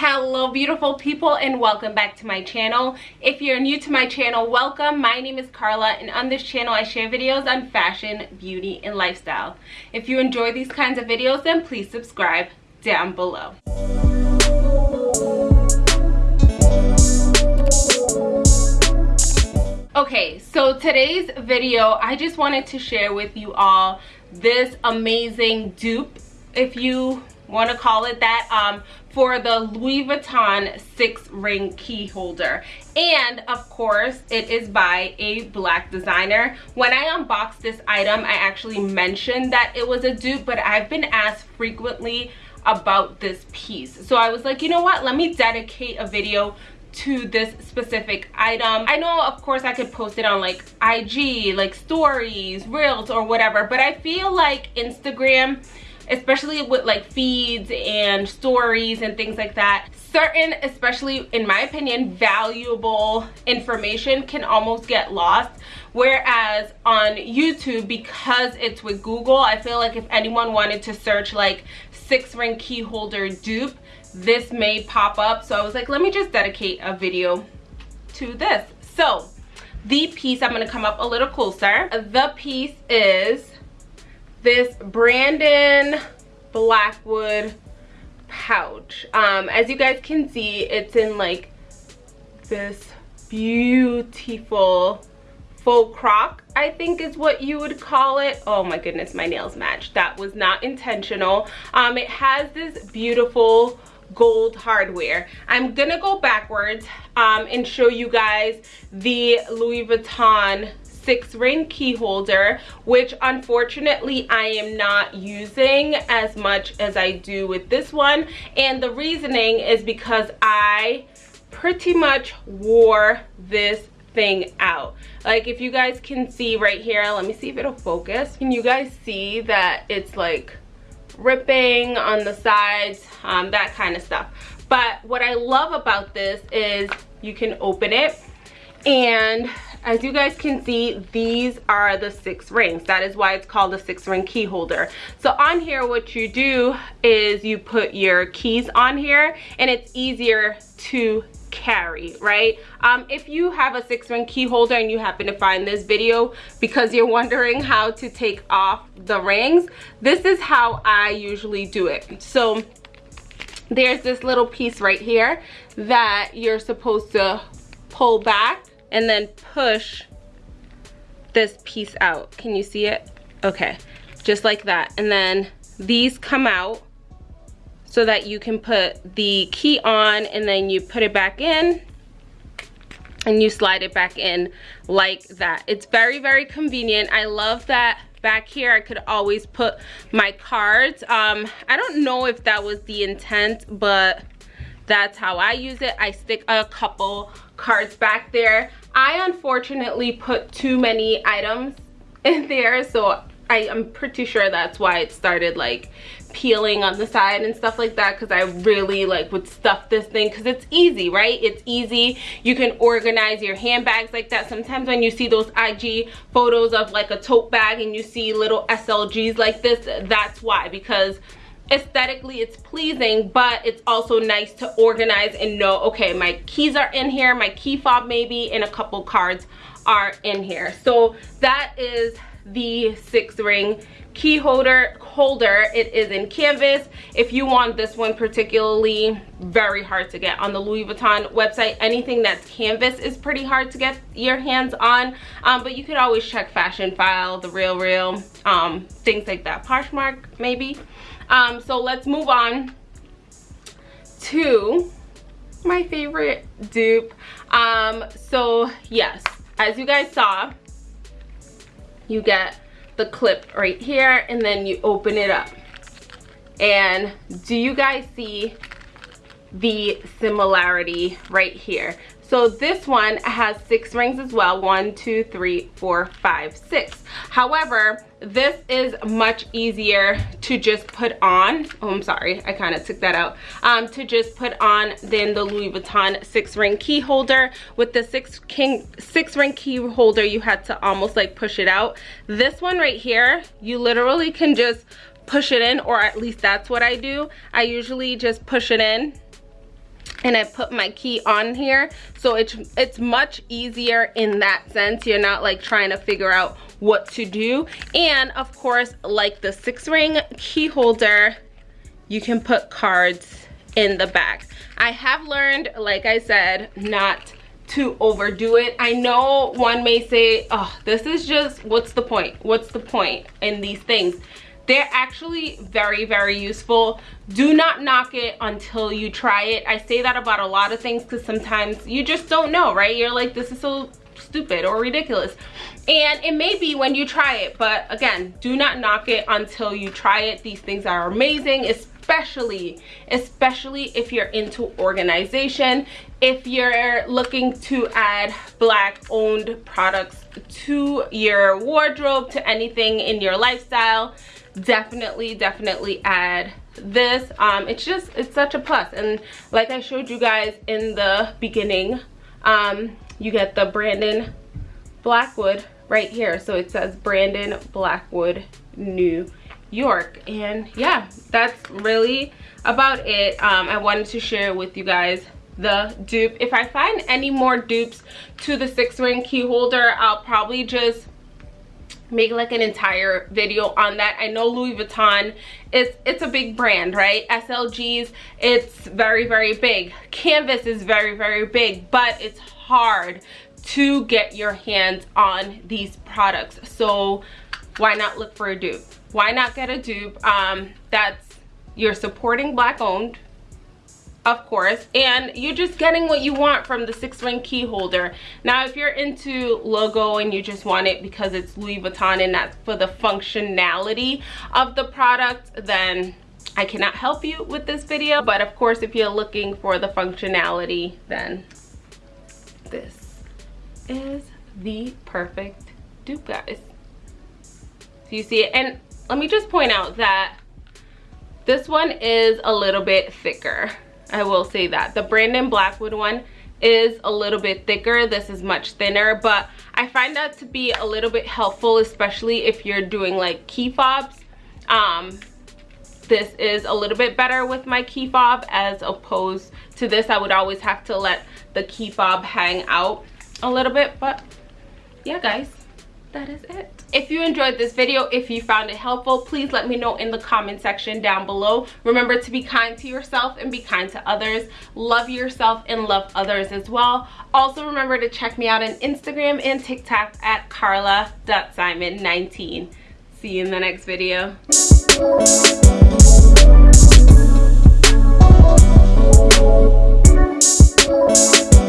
hello beautiful people and welcome back to my channel. If you're new to my channel welcome. My name is carla and on this channel i share videos on fashion beauty and lifestyle. If you enjoy these kinds of videos then please subscribe down below. Okay so today's video i just wanted to share with you all this amazing dupe if you want to call it that. Um for the louis vuitton six ring key holder. And of course it is by a black designer. When i unboxed this item i actually mentioned that it was a dupe but i've been asked frequently about this piece. So i was like you know what? Let me dedicate a video to this specific item. I know of course i could post it on like ig like stories reels or whatever but i feel like instagram especially with like feeds and stories and things like that certain especially in my opinion valuable information can almost get lost. Whereas on youtube because it's with google i feel like if anyone wanted to search like six ring key holder dupe this may pop up. So i was like let me just dedicate a video to this. So the piece i'm going to come up a little closer. The piece is this Brandon Blackwood pouch. Um, as you guys can see, it's in like this beautiful faux croc I think is what you would call it. Oh my goodness, my nails match. That was not intentional. Um, it has this beautiful gold hardware. I'm gonna go backwards um, and show you guys the Louis Vuitton six ring key holder which unfortunately I am not using as much as I do with this one. And the reasoning is because I pretty much wore this thing out. Like if you guys can see right here let me see if it'll focus. Can you guys see that it's like ripping on the sides? Um, that kind of stuff. But what I love about this is you can open it and as you guys can see these are the six rings. That is why it's called the six ring key holder. So on here what you do is you put your keys on here and it's easier to carry right? Um, if you have a six ring key holder and you happen to find this video because you're wondering how to take off the rings this is how i usually do it. So there's this little piece right here that you're supposed to pull back and then push this piece out. Can you see it? Okay, just like that. And then these come out so that you can put the key on and then you put it back in and you slide it back in like that. It's very, very convenient. I love that back here I could always put my cards. Um, I don't know if that was the intent, but that's how I use it. I stick a couple cards back there. I unfortunately put too many items in there so I, am pretty sure that's why it started like peeling on the side and stuff like that because I really like would stuff this thing because it's easy right it's easy you can organize your handbags like that sometimes when you see those IG photos of like a tote bag and you see little SLGs like this that's why because aesthetically it's pleasing but it's also nice to organize and know okay my keys are in here my key fob maybe and a couple cards are in here. So that is the six ring key holder holder. It is in canvas. If you want this one particularly very hard to get on the louis vuitton website. Anything that's canvas is pretty hard to get your hands on um, but you could always check Fashionphile the real real um, things like that. Poshmark maybe um, so let's move on to my favorite dupe. Um, so yes, as you guys saw, you get the clip right here and then you open it up. And do you guys see the similarity right here? So this one has six rings as well. One, two, three, four, five, six. However, this is much easier to just put on. Oh, I'm sorry. I kind of took that out. Um, to just put on than the Louis Vuitton six ring key holder. With the six, king, six ring key holder, you had to almost like push it out. This one right here, you literally can just push it in or at least that's what I do. I usually just push it in and I put my key on here. So it's it's much easier in that sense. You're not like trying to figure out what to do. And of course like the six ring key holder you can put cards in the back. I have learned like I said not to overdo it. I know one may say oh this is just what's the point? What's the point in these things they're actually very, very useful. Do not knock it until you try it. I say that about a lot of things because sometimes you just don't know, right? You're like, this is so stupid or ridiculous. And it may be when you try it, but again, do not knock it until you try it. These things are amazing, especially, especially if you're into organization, if you're looking to add black owned products to your wardrobe, to anything in your lifestyle, definitely definitely add this. Um it's just it's such a plus. And like i showed you guys in the beginning um you get the brandon blackwood right here. So it says brandon blackwood new york. And yeah that's really about it. Um i wanted to share with you guys the dupe. If i find any more dupes to the six ring key holder i'll probably just make like an entire video on that. I know louis vuitton is it's a big brand right? Slgs it's very very big. Canvas is very very big but it's hard to get your hands on these products. So why not look for a dupe? Why not get a dupe? Um that's you're supporting black owned of course. And you're just getting what you want from the six ring key holder. Now if you're into logo and you just want it because it's louis vuitton and that's for the functionality of the product then i cannot help you with this video. But of course if you're looking for the functionality then this is the perfect dupe guys so you see it? And let me just point out that this one is a little bit thicker I will say that. The Brandon Blackwood one is a little bit thicker. This is much thinner, but I find that to be a little bit helpful, especially if you're doing like key fobs. Um, this is a little bit better with my key fob as opposed to this. I would always have to let the key fob hang out a little bit, but yeah, guys, that is it. If you enjoyed this video if you found it helpful please let me know in the comment section down below. Remember to be kind to yourself and be kind to others. Love yourself and love others as well. Also remember to check me out on instagram and tiktok at carla.simon19 see you in the next video.